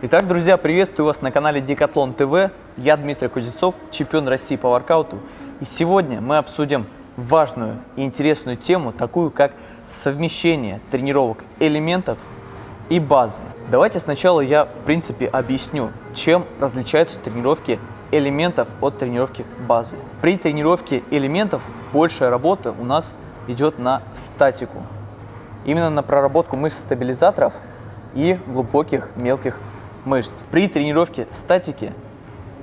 Итак, друзья, приветствую вас на канале Декатлон ТВ. Я Дмитрий Кузнецов, чемпион России по воркауту. И сегодня мы обсудим важную и интересную тему, такую как совмещение тренировок элементов и базы. Давайте сначала я, в принципе, объясню, чем различаются тренировки элементов от тренировки базы. При тренировке элементов большая работа у нас идет на статику. Именно на проработку мышц стабилизаторов и глубоких мелких мышц. При тренировке статики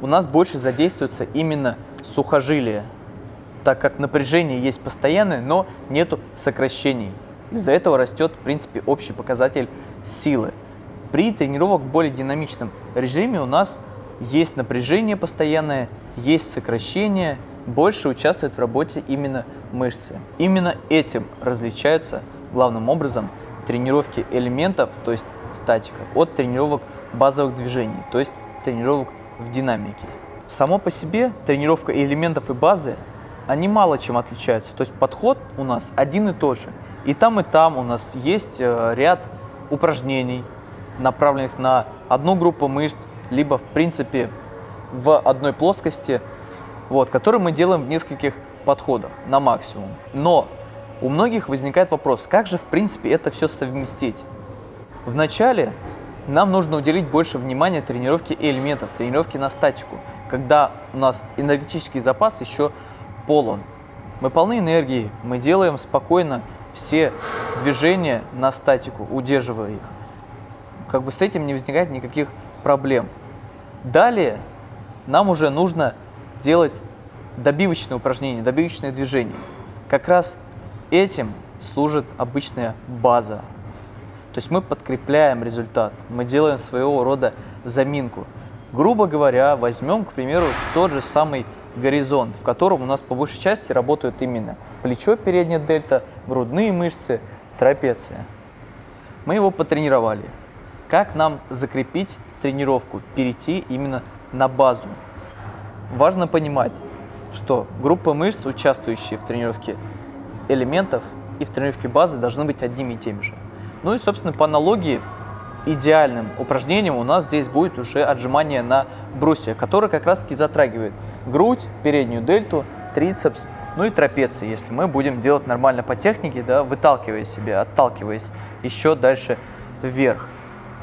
у нас больше задействуется именно сухожилие, так как напряжение есть постоянное, но нету сокращений. Из-за этого растет, в принципе, общий показатель силы. При тренировок в более динамичном режиме у нас есть напряжение постоянное, есть сокращение, больше участвует в работе именно мышцы. Именно этим различаются главным образом тренировки элементов, то есть статика, от тренировок базовых движений, то есть тренировок в динамике. Само по себе тренировка элементов и базы, они мало чем отличаются. То есть подход у нас один и тот же. И там, и там у нас есть э, ряд упражнений, направленных на одну группу мышц, либо в принципе в одной плоскости, вот, которые мы делаем в нескольких подходах на максимум. Но у многих возникает вопрос, как же в принципе это все совместить? Вначале нам нужно уделить больше внимания тренировке элементов, тренировке на статику, когда у нас энергетический запас еще полон. Мы полны энергии, мы делаем спокойно все движения на статику, удерживая их. Как бы с этим не возникает никаких проблем. Далее нам уже нужно делать добивочные упражнения, добивочные движения. Как раз этим служит обычная база, то есть мы подкрепляем результат, мы делаем своего рода заминку. Грубо говоря, возьмем, к примеру, тот же самый горизонт, в котором у нас по большей части работают именно плечо, передняя дельта, грудные мышцы, трапеция. Мы его потренировали. Как нам закрепить тренировку, перейти именно на базу? Важно понимать, что группа мышц, участвующие в тренировке элементов и в тренировке базы, должны быть одними и теми же. Ну и, собственно, по аналогии идеальным упражнением у нас здесь будет уже отжимание на брусе, которое как раз-таки затрагивает грудь, переднюю дельту, трицепс, ну и трапеции, если мы будем делать нормально по технике, да, выталкивая себя, отталкиваясь еще дальше вверх.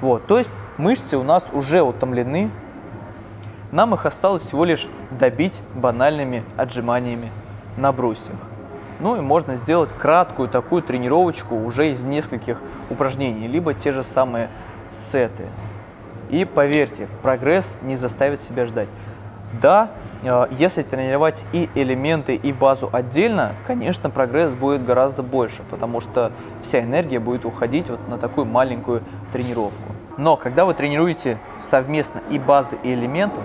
Вот, то есть мышцы у нас уже утомлены, нам их осталось всего лишь добить банальными отжиманиями на брусьях. Ну и можно сделать краткую такую тренировочку уже из нескольких упражнений, либо те же самые сеты. И поверьте, прогресс не заставит себя ждать. Да, э, если тренировать и элементы, и базу отдельно, конечно, прогресс будет гораздо больше, потому что вся энергия будет уходить вот на такую маленькую тренировку. Но когда вы тренируете совместно и базы, и элементы,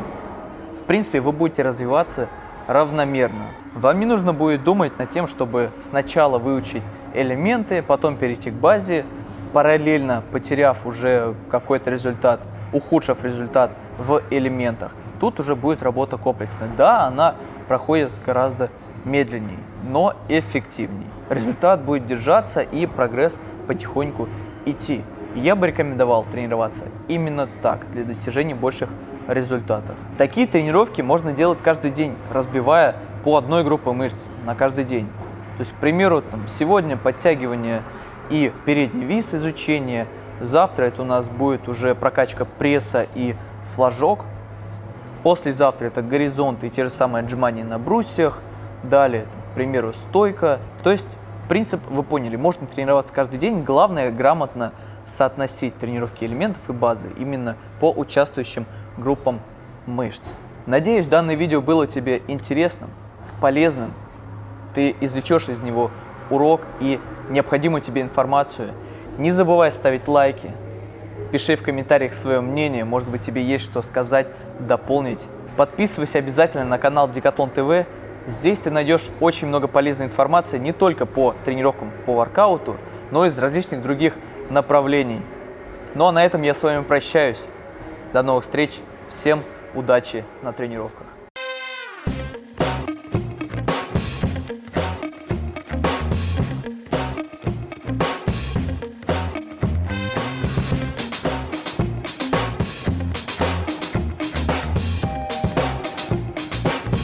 в принципе, вы будете развиваться равномерно. Вам не нужно будет думать над тем, чтобы сначала выучить элементы, потом перейти к базе, параллельно потеряв уже какой-то результат, ухудшив результат в элементах. Тут уже будет работа комплексная. Да, она проходит гораздо медленнее, но эффективнее. Результат будет держаться и прогресс потихоньку идти. Я бы рекомендовал тренироваться именно так, для достижения больших результатов. Такие тренировки можно делать каждый день, разбивая по одной группе мышц на каждый день. То есть, к примеру, там, сегодня подтягивание и передний вис изучение, завтра это у нас будет уже прокачка пресса и флажок, послезавтра это горизонт и те же самые отжимания на брусьях, далее, к примеру, стойка. То есть, принцип вы поняли, можно тренироваться каждый день, главное грамотно соотносить тренировки элементов и базы именно по участвующим группам мышц. Надеюсь, данное видео было тебе интересным, полезным. Ты извлечешь из него урок и необходимую тебе информацию. Не забывай ставить лайки, пиши в комментариях свое мнение, может быть тебе есть что сказать, дополнить. Подписывайся обязательно на канал Декатлон ТВ. Здесь ты найдешь очень много полезной информации не только по тренировкам по воркауту, но и из различных других направлений. Ну а на этом я с вами прощаюсь. До новых встреч. Всем удачи на тренировках.